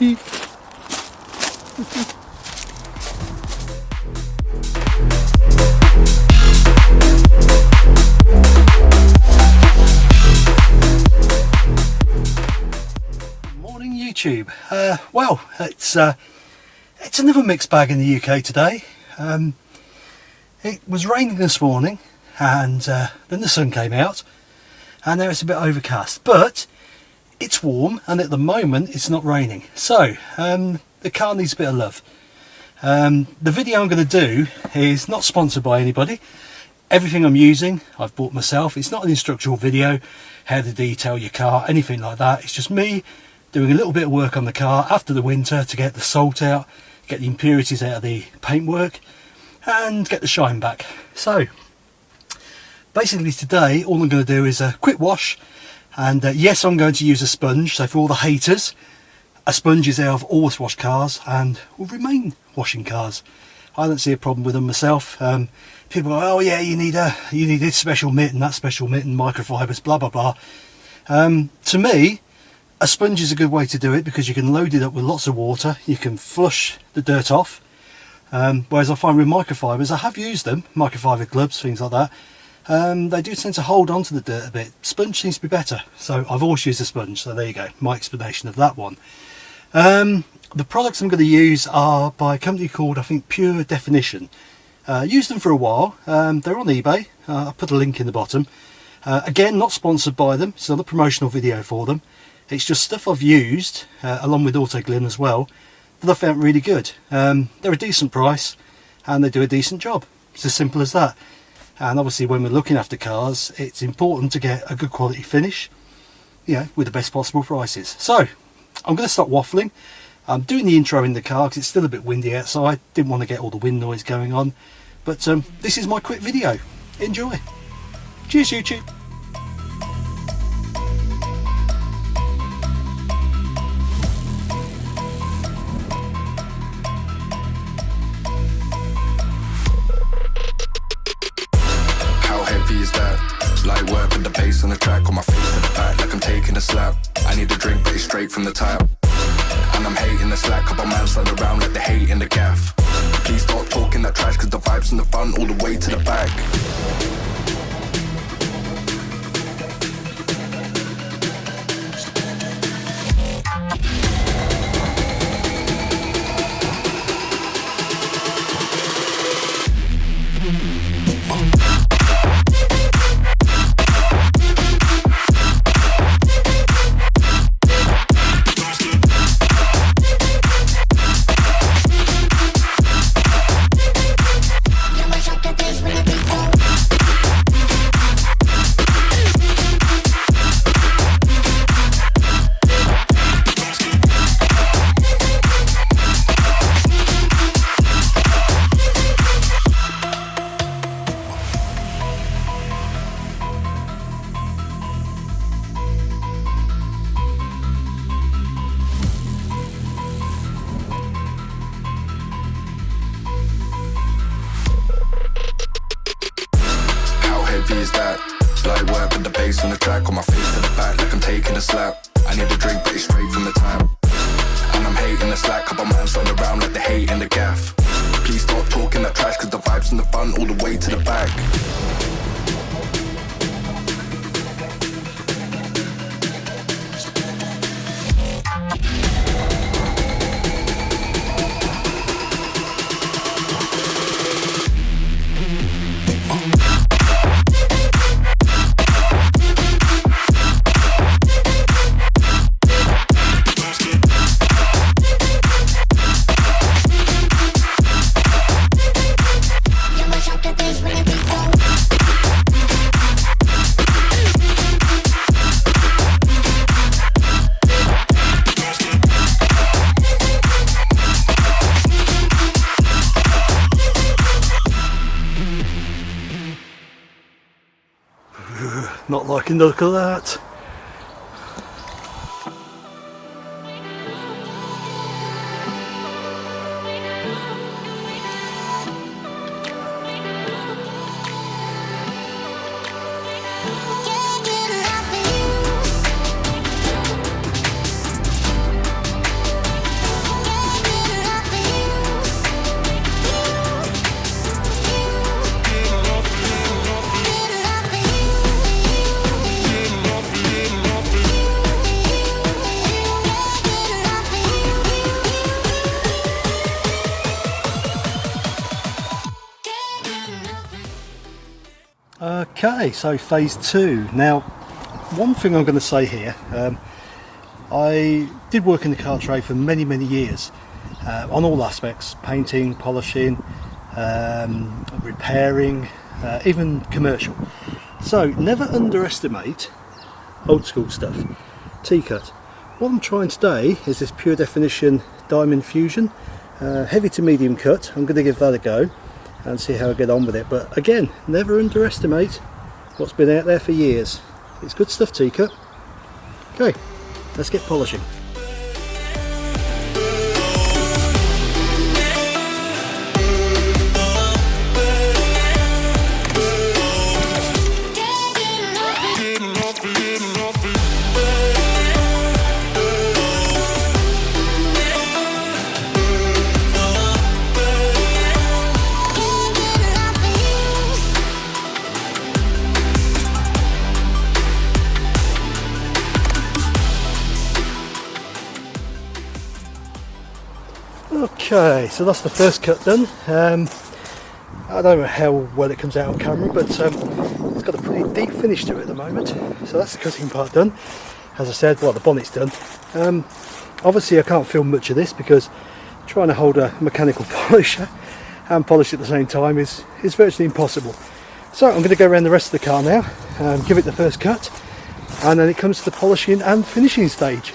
Morning YouTube. Uh, well, it's uh, it's another mixed bag in the UK today. Um, it was raining this morning and uh, then the sun came out and now it's a bit overcast but it's warm and at the moment it's not raining so um, the car needs a bit of love. Um, the video I'm going to do is not sponsored by anybody. Everything I'm using I've bought myself. It's not an instructional video how to detail your car anything like that. It's just me doing a little bit of work on the car after the winter to get the salt out get the impurities out of the paintwork and get the shine back. So basically today all I'm going to do is a quick wash and uh, yes I'm going to use a sponge so for all the haters a sponge is how I've always washed cars and will remain washing cars. I don't see a problem with them myself. Um, people go, oh yeah you need a you need this special mitt and that special mitt and microfibers blah blah blah. Um, to me a sponge is a good way to do it because you can load it up with lots of water, you can flush the dirt off. Um, whereas I find with microfibers, I have used them, microfiber gloves, things like that, um, they do tend to hold on to the dirt a bit. Sponge seems to be better, so I've always used a sponge, so there you go, my explanation of that one. Um, the products I'm going to use are by a company called, I think, Pure Definition. Uh, used them for a while, um, they're on eBay, uh, I'll put a link in the bottom. Uh, again, not sponsored by them, it's another promotional video for them. It's just stuff I've used, uh, along with Autoglym as well, that I found really good. Um, they're a decent price and they do a decent job. It's as simple as that. And obviously when we're looking after cars, it's important to get a good quality finish, you know, with the best possible prices. So, I'm going to stop waffling. I'm doing the intro in the car because it's still a bit windy outside. Didn't want to get all the wind noise going on. But um, this is my quick video. Enjoy. Cheers YouTube. On the track on my face to the back like I'm taking a slap. I need a drink but it's straight from the tap. And I'm hating the slack, couple man stand around like the hate in the gaff. Please stop talking that trash cause the vibes in the front all the way to the back Not liking the look of that. Okay, so phase two. Now, one thing I'm going to say here, um, I did work in the car trade for many, many years uh, on all aspects painting, polishing, um, repairing, uh, even commercial. So, never underestimate old school stuff. T-cut. What I'm trying today is this pure definition diamond fusion, uh, heavy to medium cut. I'm going to give that a go and see how I get on with it. But again, never underestimate what's been out there for years. It's good stuff, T-cut. Okay, let's get polishing. Okay, so that's the first cut done. Um, I don't know how well it comes out on camera, but um, it's got a pretty deep finish to it at the moment. So that's the cutting part done. As I said, well, the bonnet's done. Um, obviously, I can't film much of this because trying to hold a mechanical polisher and polish at the same time is, is virtually impossible. So I'm going to go around the rest of the car now, and give it the first cut, and then it comes to the polishing and finishing stage.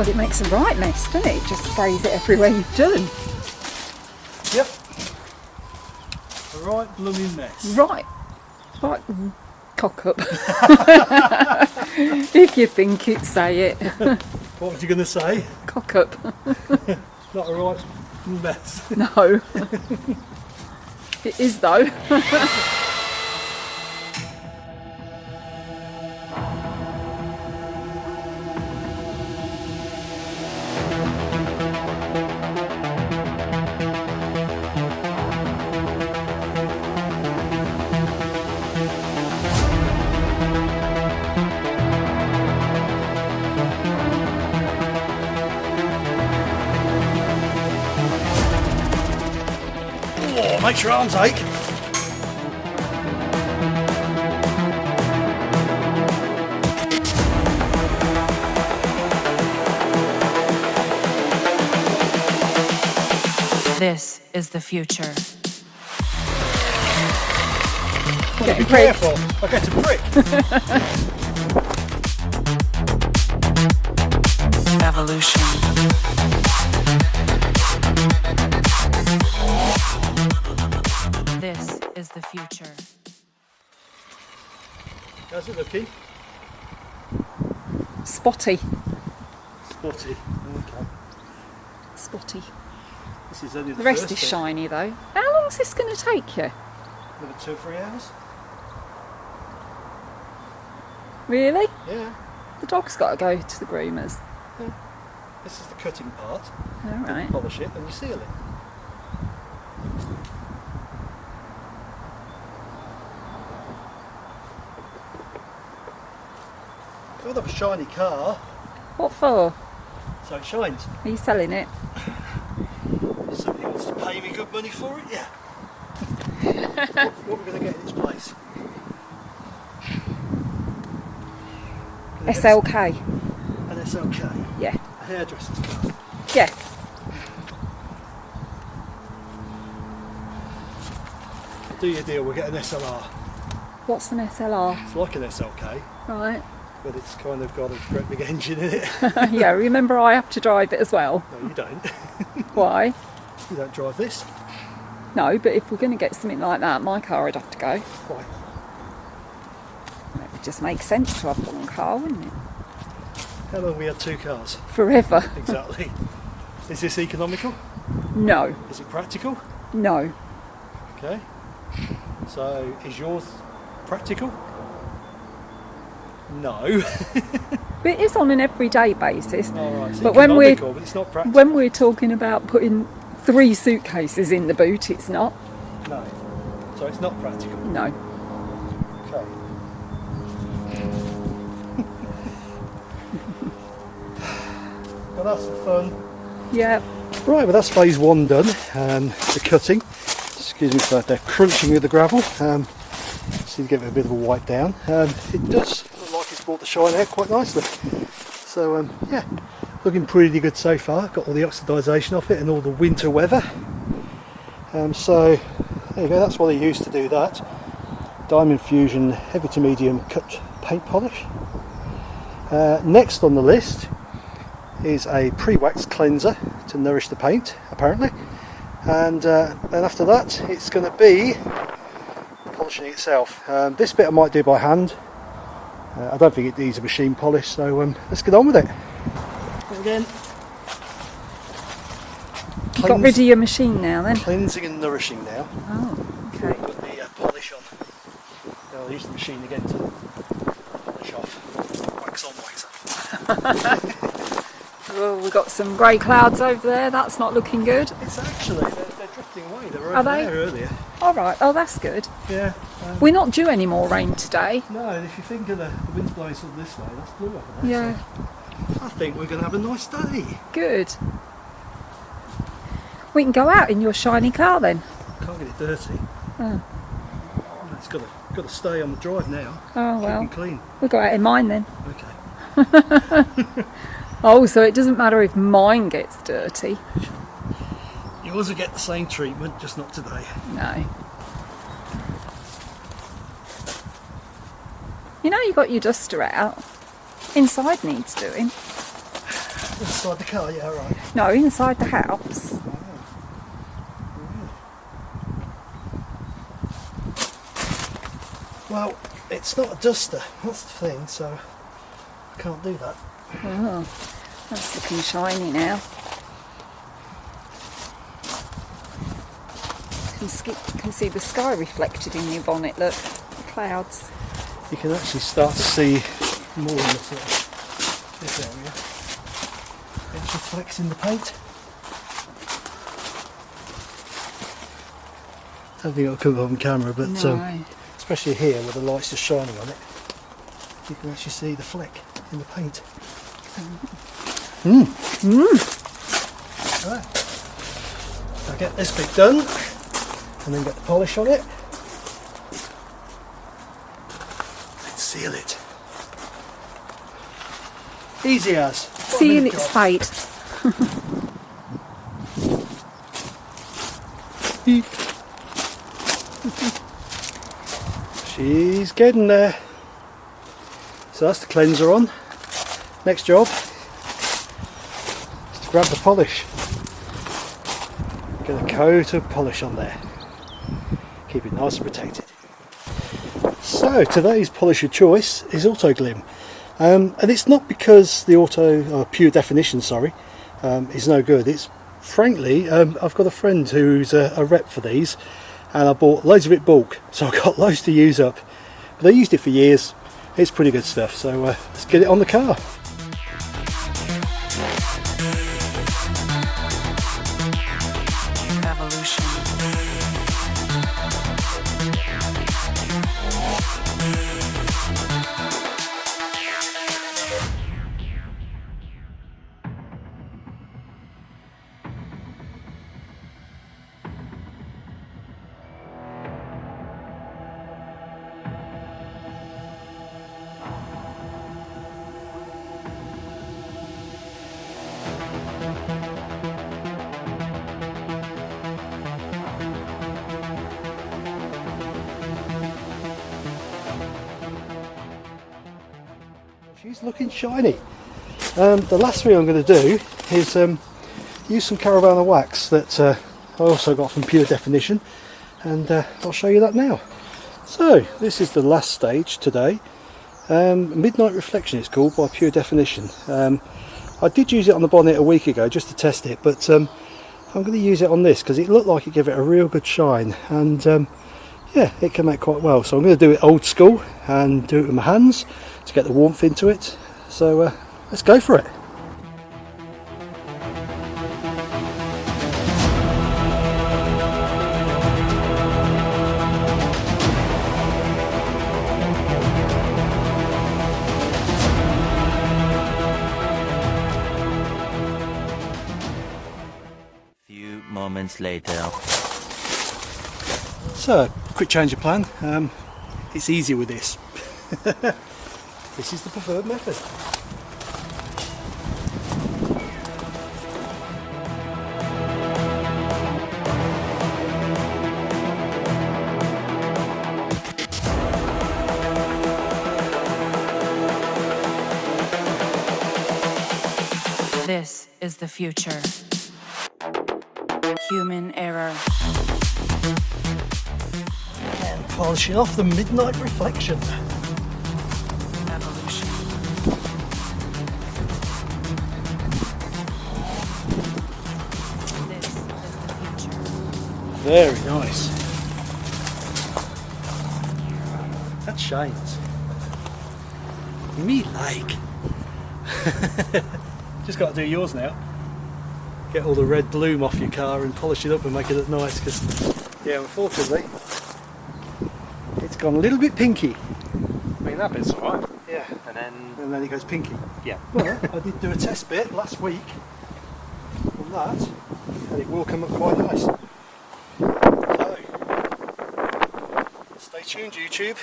Well, it makes a right mess, doesn't it? It just sprays it everywhere you've done. Yep. A right blooming mess. Right. Right. Cock up. if you think it, say it. What was you going to say? Cock up. Not a right mess. No. it is though. Your arms ache. This is the future. Getting Be pricked. careful. I get a prick. Evolution. Future. How's it looking? Spotty. Spotty. Okay. Spotty. This is only the, The rest first is bit. shiny though. How long is this going to take you? Another two, three hours? Really? Yeah. The dog's got to go to the groomers. Yeah. This is the cutting part. All right. Polish it and you seal it. Got have a shiny car, What for? so it shines. Are you selling it? Somebody wants to pay me good money for it, yeah. what, what are we going to get in this place? SLK. An SLK. Yeah. A hairdresser's car. Yeah. Do your deal, we'll get an SLR. What's an SLR? It's like an SLK, Right. But it's kind of got a great big engine in it. yeah, remember I have to drive it as well. no, you don't. Why? You don't drive this. No, but if we're going to get something like that, my car would have to go. Why? It would just make sense to have one car, wouldn't it? How long have we had two cars? Forever. Exactly. Is this economical? No, Is it practical? no. Okay. So, is yours practical? No. But it is on an everyday basis. All right. It's But when we're- economical, but it's not practical. When we're talking about putting three suitcases in the boot, it's not. No. So it's not practical. No. Okay. well, that's fun. Yeah. Right, well that's phase one done. Um, the cutting. Excuse me for that crunching with the gravel. Um, need to give it a bit of a wipe down. Um, it does look like it's brought the shine out quite nicely. So um, yeah, looking pretty good so far. Got all the oxidisation off it and all the winter weather. Um, so there you go. That's what they used to do that. Diamond Fusion heavy to medium cut paint polish. Uh, next on the list is a pre-wax cleanser to nourish the paint apparently and uh, then after that it's going to be polishing itself um, this bit I might do by hand uh, I don't think it needs a machine polish so um, let's get on with it again You got rid of your machine now then? cleansing and nourishing now Oh, okay. put the uh, polish on now I'll use the machine again to polish off wax on wax off Well, we've got some grey clouds over there. That's not looking good. it's actually they're, they're drifting away they were Are they? there earlier All right. Oh, that's good. yeah um, We're not due any more rain today. No, and if you think of the, the wind's blowing sort of this way, that's blue over there. Yeah. So I think we're going to have a nice day. Good. We can go out in your shiny car then. Can't get it dirty. Oh. It's got to, got to stay on the drive now. Oh well. clean. We'll go out in mine then. Okay. Oh, so it doesn't matter if mine gets dirty. You also get the same treatment, just not today. No. You know you got your duster out. Inside needs doing. Inside the car, yeah, right. No, inside the house. Well, it's not a duster, that's the thing, so I can't do that. Oh, that's looking shiny now. Can, can see the sky reflected in your bonnet. Look, the clouds. You can actually start to see more in the sort of this area. It reflects in the paint. I don't think it'll come up on camera, but no. um, especially here where the light's just shining on it, you can actually see the fleck in the paint. Mmm. Mmm. Right. I'll get this bit done and then get the polish on it. Seal it. Easy as. What a Seeing minute its job. She's getting there. So that's the cleanser on. Next job is to grab the polish. Get a coat of polish on there. Keep it nice and protected. So today's polish of choice is Autoglym. Um, and it's not because the auto, or pure definition, sorry, um, is no good. It's frankly, um, I've got a friend who's a, a rep for these, and I bought loads of it bulk, so I've got loads to use up. But I used it for years. It's pretty good stuff. So uh, let's get it on the car. She's looking shiny. Um, the last thing I'm going to do is um, use some Carnauba wax that uh, I also got from Pure Definition and uh, I'll show you that now. So this is the last stage today. Um, Midnight Reflection it's called by Pure Definition. Um, I did use it on the bonnet a week ago just to test it but um, I'm going to use it on this because it looked like it gave it a real good shine and um, yeah it came out quite well so I'm going to do it old school and do it with my hands to get the warmth into it so uh, let's go for it. Few moments later. So, quick change of plan. Um, it's easier with this. this is the preferred method. This is the future. Human error. And polishing off the midnight reflection. Very nice. That shines. Me like. Just got to do yours now. Get all the red bloom off your car and polish it up and make it look nice because, yeah, unfortunately, it's gone a little bit pinky. I mean, that bit's alright. Yeah. And then, And then it goes pinky. yeah. But I did do a test bit last week on that, and it will come up quite nice. Stay tuned, YouTube.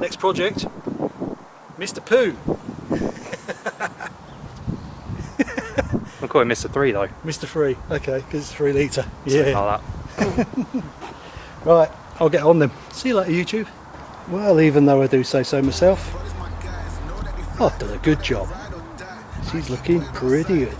Next project, Mr. Pooh. I'll call it Mr. 3 though. Mr. 3, Okay, because it's three litre. Something Yeah. Like that. Right, I'll get on them. See you later, YouTube. Well, even though I do say so myself, I've done a good job. She's looking pretty good.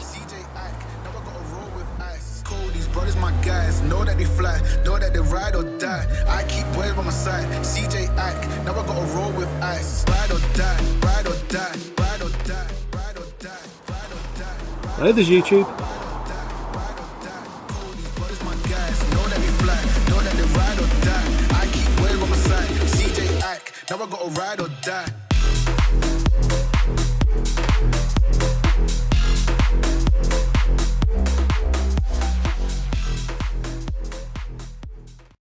Brothers my guys, know that they fly, know that they ride or die. I keep boys by my side, CJ Ack, now I gotta roll with ice. Ride or die, ride or die, ride or die, ride or die, ride or die. Hey, there's YouTube. These brothers my guys, know that they fly, know that they ride or die. I keep boys by my side, CJ Ack, now I gotta ride or die.